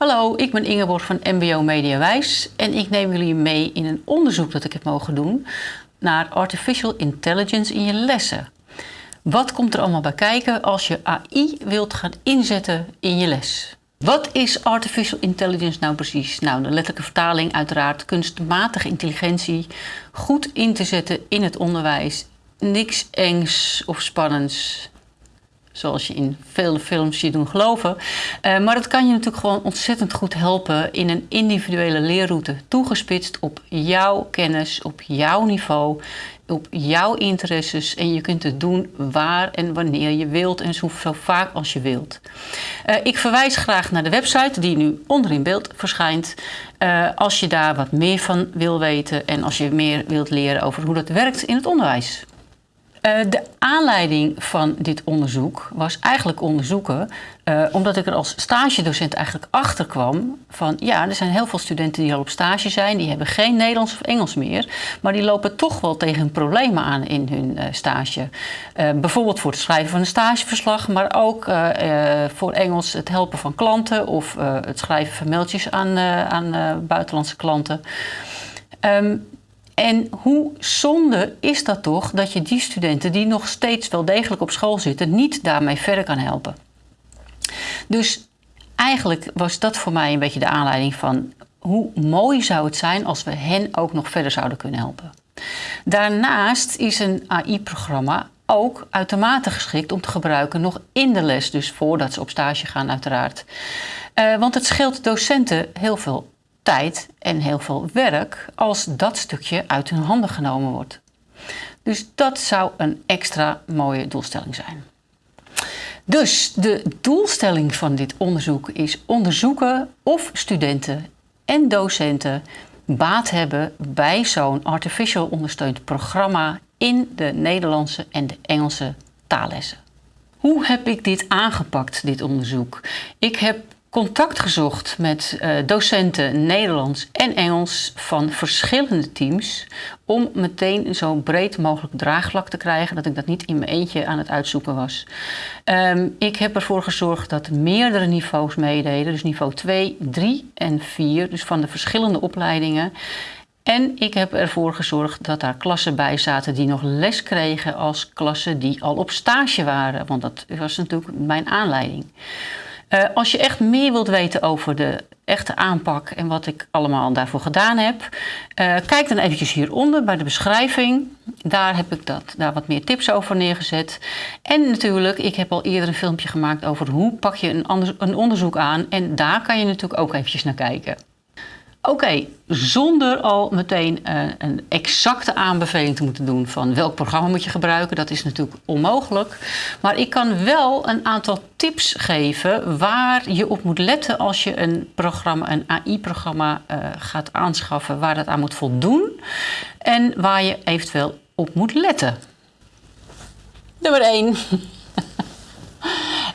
Hallo, ik ben Ingeborg van MBO Mediawijs en ik neem jullie mee in een onderzoek dat ik heb mogen doen naar artificial intelligence in je lessen. Wat komt er allemaal bij kijken als je AI wilt gaan inzetten in je les? Wat is artificial intelligence nou precies? Nou, de letterlijke vertaling uiteraard kunstmatige intelligentie goed in te zetten in het onderwijs. Niks engs of spannends zoals je in vele films je doen geloven. Uh, maar het kan je natuurlijk gewoon ontzettend goed helpen in een individuele leerroute, toegespitst op jouw kennis, op jouw niveau, op jouw interesses. En je kunt het doen waar en wanneer je wilt en zo, vaak als je wilt. Uh, ik verwijs graag naar de website die nu onder in beeld verschijnt. Uh, als je daar wat meer van wil weten en als je meer wilt leren over hoe dat werkt in het onderwijs. Uh, de aanleiding van dit onderzoek was eigenlijk onderzoeken, uh, omdat ik er als stagedocent eigenlijk achter kwam van ja, er zijn heel veel studenten die al op stage zijn, die hebben geen Nederlands of Engels meer, maar die lopen toch wel tegen problemen aan in hun uh, stage. bijvoorbeeld voor het schrijven van een stageverslag, maar ook voor Engels het helpen van klanten of het schrijven van mailtjes aan, aan buitenlandse klanten. Um, en hoe zonde is dat toch dat je die studenten die nog steeds wel degelijk op school zitten, niet daarmee verder kan helpen? Dus eigenlijk was dat voor mij een beetje de aanleiding van hoe mooi zou het zijn als we hen ook nog verder zouden kunnen helpen. Daarnaast is een AI-programma ook uitermate geschikt om te gebruiken nog in de les, dus voordat ze op stage gaan uiteraard. Uh, want het scheelt docenten heel veel tijd en heel veel werk als dat stukje uit hun handen genomen wordt. Dus dat zou een extra mooie doelstelling zijn. Dus de doelstelling van dit onderzoek is onderzoeken of studenten en docenten baat hebben bij zo'n artificial ondersteund programma in de Nederlandse en de Engelse taallessen. Hoe heb ik dit aangepakt, dit onderzoek? Ik heb contact gezocht met uh, docenten Nederlands en Engels van verschillende teams om meteen zo breed mogelijk draagvlak te krijgen dat ik dat niet in mijn eentje aan het uitzoeken was. Um, ik heb ervoor gezorgd dat meerdere niveaus meededen, dus niveau 2, 3 en 4, dus van de verschillende opleidingen. En ik heb ervoor gezorgd dat daar klassen bij zaten die nog les kregen als klassen die al op stage waren, want dat was natuurlijk mijn aanleiding. Uh, als je echt meer wilt weten over de echte aanpak en wat ik allemaal daarvoor gedaan heb, uh, kijk dan eventjes hieronder bij de beschrijving. Daar heb ik dat, daar wat meer tips over neergezet. En natuurlijk, ik heb al eerder een filmpje gemaakt over hoe pak je een, een onderzoek aan. En daar kan je natuurlijk ook eventjes naar kijken. Oké, zonder al meteen uh, een exacte aanbeveling te moeten doen van welk programma moet je gebruiken, dat is natuurlijk onmogelijk. Maar ik kan wel een aantal tips geven waar je op moet letten als je een programma, een AI-programma uh, gaat aanschaffen, waar dat aan moet voldoen en waar je eventueel op moet letten. Nummer 1.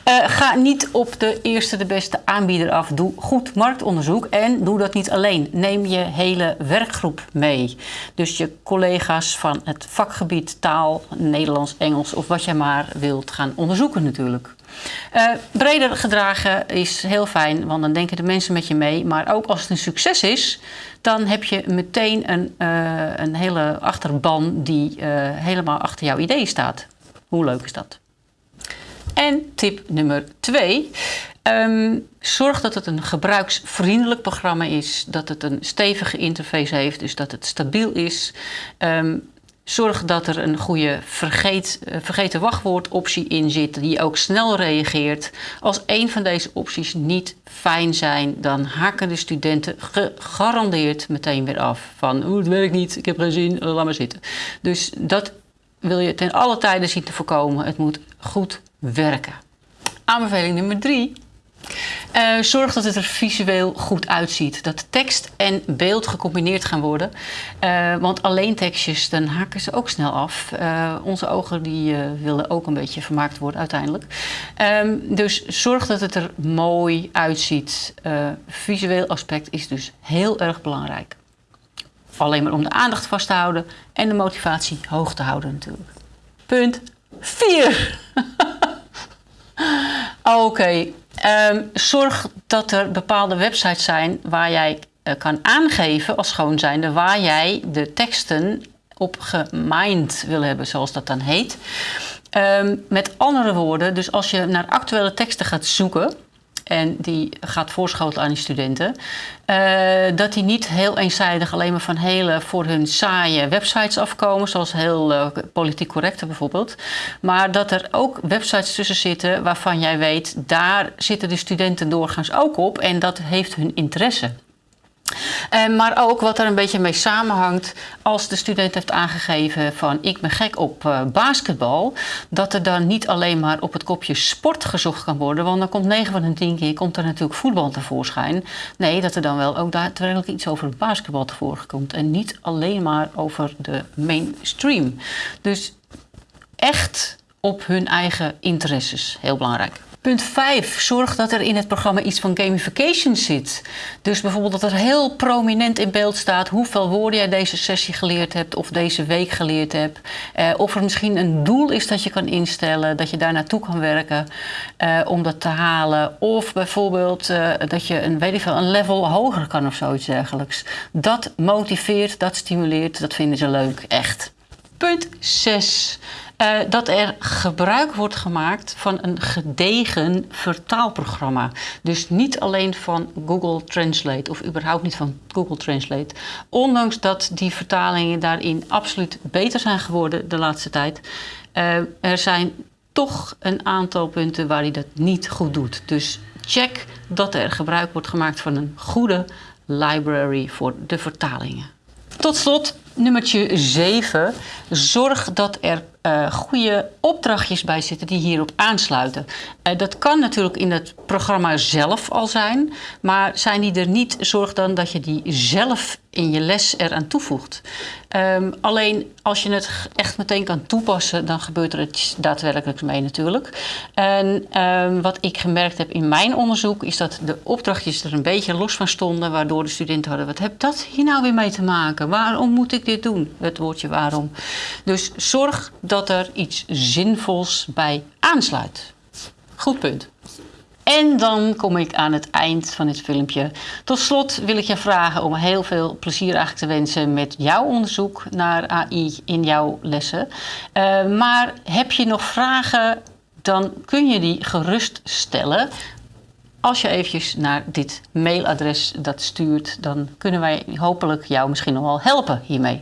Uh, ga niet op de eerste de beste aanbieder af. Doe goed marktonderzoek en doe dat niet alleen. Neem je hele werkgroep mee. Dus je collega's van het vakgebied taal, Nederlands, Engels of wat jij maar wilt gaan onderzoeken natuurlijk. Uh, breder gedragen is heel fijn, want dan denken de mensen met je mee. Maar ook als het een succes is, dan heb je meteen een, uh, een hele achterban die helemaal achter jouw idee staat. Hoe leuk is dat? En tip nummer twee. Um, zorg dat het een gebruiksvriendelijk programma is, dat het een stevige interface heeft, dus dat het stabiel is. Um, zorg dat er een goede vergeet, uh, vergeten wachtwoordoptie in zit, die ook snel reageert. Als een van deze opties niet fijn zijn, dan haken de studenten gegarandeerd meteen weer af. Van, het werkt niet, ik heb geen zin, laat maar zitten. Dus dat wil je ten alle tijden zien te voorkomen. Het moet goed werken. Aanbeveling nummer drie. Uh, zorg dat het er visueel goed uitziet. Dat tekst en beeld gecombineerd gaan worden. Uh, want alleen tekstjes, dan haken ze ook snel af. Uh, onze ogen die willen ook een beetje vermaakt worden uiteindelijk. Um, dus zorg dat het er mooi uitziet. visueel aspect is dus heel erg belangrijk. Alleen maar om de aandacht vast te houden en de motivatie hoog te houden natuurlijk. Punt 4. Oké, okay. Ehm, zorg dat er bepaalde websites zijn waar jij uh, kan aangeven als schoon zijnde waar jij de teksten op gemind wil hebben, zoals dat dan heet. Um, met andere woorden, dus als je naar actuele teksten gaat zoeken, en die gaat voorschotelen aan die studenten. Uh, dat die niet heel eenzijdig alleen maar van hele voor hun saaie websites afkomen, zoals heel uh, politiek correcte bijvoorbeeld. Maar dat er ook websites tussen zitten waarvan jij weet, daar zitten de studenten doorgaans ook op en dat heeft hun interesse. Uh, maar ook wat er een beetje mee samenhangt, als de student heeft aangegeven van ik ben gek op uh, basketbal, dat er dan niet alleen maar op het kopje sport gezocht kan worden, want dan komt 9 van de 10 keer komt er natuurlijk voetbal tevoorschijn. Nee, dat er dan wel ook daadwerkelijk iets over basketbal tevoorschijn komt en niet alleen maar over de mainstream. Dus echt op hun eigen interesses, heel belangrijk. Punt 5. Zorg dat er in het programma iets van gamification zit. Dus bijvoorbeeld dat er heel prominent in beeld staat hoeveel woorden jij deze sessie geleerd hebt of deze week geleerd hebt. Eh, of er misschien een doel is dat je kan instellen, dat je daar naartoe kan werken eh, om dat te halen. Of bijvoorbeeld uh, dat je een, weet een level hoger kan of zoiets dergelijks. Dat motiveert, dat stimuleert, dat vinden ze leuk, echt. Punt 6. Uh, dat er gebruik wordt gemaakt van een gedegen vertaalprogramma. Dus niet alleen van Google Translate of überhaupt niet van Google Translate. Ondanks dat die vertalingen daarin absoluut beter zijn geworden de laatste tijd. Uh, er zijn toch een aantal punten waar hij dat niet goed doet. Dus check dat er gebruik wordt gemaakt van een goede library voor de vertalingen. Tot slot, nummertje 7. Zorg dat er uh, goede opdrachtjes bij zitten die hierop aansluiten. Uh, dat kan natuurlijk in het programma zelf al zijn, maar zijn die er niet, zorg dan dat je die zelf in je les eraan toevoegt. Um, alleen als je het echt meteen kan toepassen, dan gebeurt er iets daadwerkelijk mee natuurlijk. En um, wat ik gemerkt heb in mijn onderzoek, is dat de opdrachtjes er een beetje los van stonden, waardoor de studenten hadden, wat heb dat hier nou weer mee te maken? Waarom moet ik dit doen? Het woordje waarom. Dus zorg dat er iets zinvols bij aansluit. Goed punt. En dan kom ik aan het eind van dit filmpje. Tot slot wil ik je vragen om heel veel plezier eigenlijk te wensen met jouw onderzoek naar AI in jouw lessen. Uh, maar heb je nog vragen, dan kun je die gerust stellen. Als je eventjes naar dit mailadres dat stuurt, dan kunnen wij hopelijk jou misschien nog wel helpen hiermee.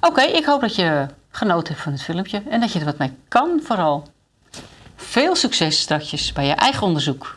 Oké, ik hoop dat je genoten hebt van het filmpje en dat je er wat mee kan vooral. Veel succes straks bij je eigen onderzoek.